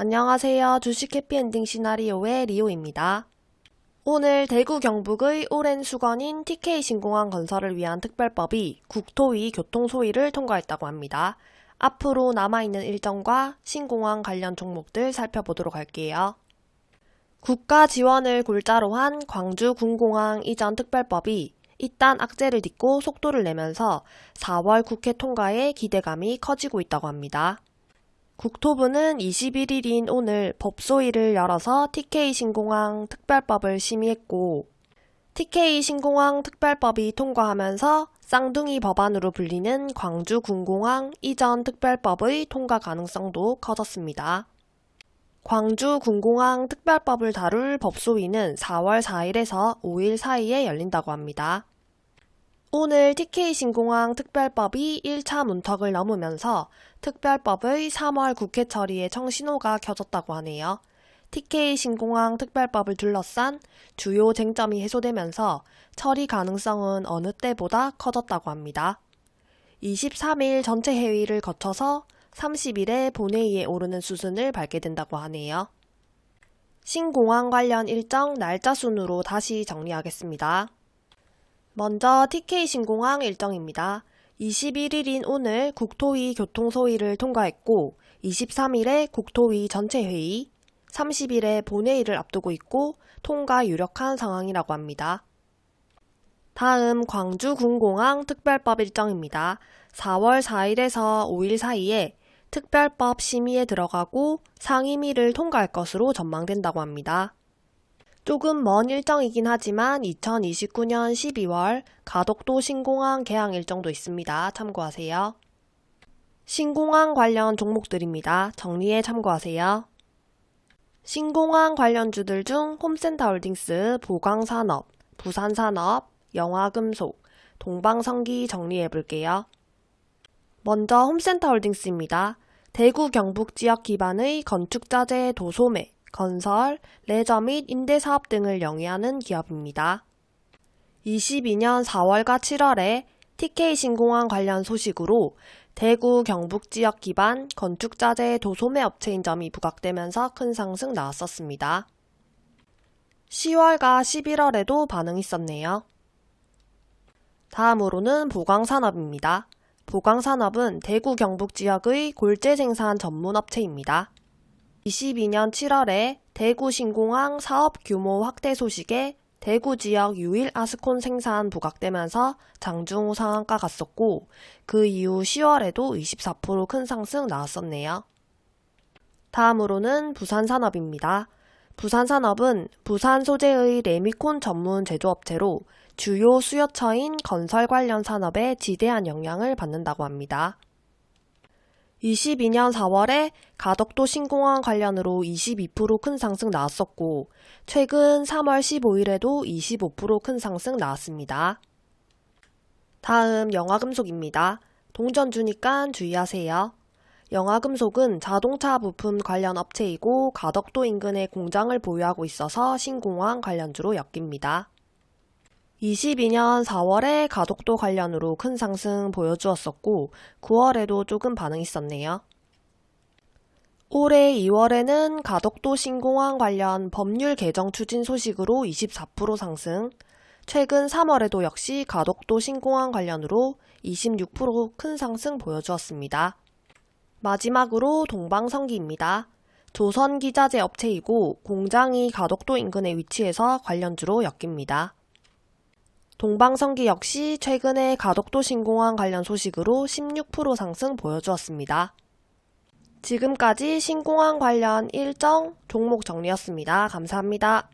안녕하세요. 주식 해피엔딩 시나리오의 리오입니다. 오늘 대구 경북의 오랜 수건인 TK 신공항 건설을 위한 특별법이 국토위 교통소위를 통과했다고 합니다. 앞으로 남아있는 일정과 신공항 관련 종목들 살펴보도록 할게요. 국가 지원을 골자로 한 광주 군공항 이전 특별법이 이딴 악재를 딛고 속도를 내면서 4월 국회 통과에 기대감이 커지고 있다고 합니다. 국토부는 21일인 오늘 법소위를 열어서 TK 신공항 특별법을 심의했고 TK 신공항 특별법이 통과하면서 쌍둥이 법안으로 불리는 광주 군공항 이전 특별법의 통과 가능성도 커졌습니다. 광주 군공항 특별법을 다룰 법소위는 4월 4일에서 5일 사이에 열린다고 합니다. 오늘 TK 신공항 특별법이 1차 문턱을 넘으면서 특별법의 3월 국회 처리에 청신호가 켜졌다고 하네요. TK 신공항 특별법을 둘러싼 주요 쟁점이 해소되면서 처리 가능성은 어느 때보다 커졌다고 합니다. 23일 전체 회의를 거쳐서 30일에 본회의에 오르는 수순을 밟게 된다고 하네요. 신공항 관련 일정 날짜 순으로 다시 정리하겠습니다. 먼저 TK 신공항 일정입니다. 21일인 오늘 국토위 교통소위를 통과했고 23일에 국토위 전체회의, 30일에 본회의를 앞두고 있고 통과 유력한 상황이라고 합니다. 다음 광주 군공항 특별법 일정입니다. 4월 4일에서 5일 사이에 특별법 심의에 들어가고 상임위를 통과할 것으로 전망된다고 합니다. 조금 먼 일정이긴 하지만 2029년 12월 가덕도 신공항 개항 일정도 있습니다. 참고하세요. 신공항 관련 종목들입니다. 정리에 참고하세요. 신공항 관련주들 중 홈센터 홀딩스, 보광산업, 부산산업, 영화금속, 동방선기 정리해 볼게요. 먼저 홈센터 홀딩스입니다. 대구 경북 지역 기반의 건축자재 도소매, 건설, 레저 및 임대사업 등을 영위하는 기업입니다. 22년 4월과 7월에 TK 신공항 관련 소식으로 대구 경북 지역 기반 건축자재 도소매 업체인 점이 부각되면서 큰 상승 나왔었습니다. 10월과 11월에도 반응이 있었네요. 다음으로는 보강산업입니다. 보강산업은 대구 경북 지역의 골재 생산 전문 업체입니다. 22년 7월에 대구 신공항 사업 규모 확대 소식에 대구 지역 유일 아스콘 생산 부각되면서 장중후 상한가 갔었고 그 이후 10월에도 24%큰 상승 나왔었네요. 다음으로는 부산 산업입니다. 부산 산업은 부산 소재의 레미콘 전문 제조업체로 주요 수요처인 건설 관련 산업에 지대한 영향을 받는다고 합니다. 22년 4월에 가덕도 신공항 관련으로 22%큰 상승 나왔었고 최근 3월 15일에도 25%큰 상승 나왔습니다. 다음 영화금속입니다. 동전 주니까 주의하세요. 영화금속은 자동차 부품 관련 업체이고 가덕도 인근에 공장을 보유하고 있어서 신공항 관련주로 엮입니다. 22년 4월에 가덕도 관련으로 큰 상승 보여주었었고 9월에도 조금 반응 있었네요. 올해 2월에는 가덕도 신공항 관련 법률 개정 추진 소식으로 24% 상승, 최근 3월에도 역시 가덕도 신공항 관련으로 26%큰 상승 보여주었습니다. 마지막으로 동방성기입니다. 조선기자재 업체이고 공장이 가덕도 인근에 위치해서 관련주로 엮입니다. 동방성기 역시 최근에 가덕도 신공항 관련 소식으로 16% 상승 보여주었습니다. 지금까지 신공항 관련 일정 종목 정리였습니다. 감사합니다.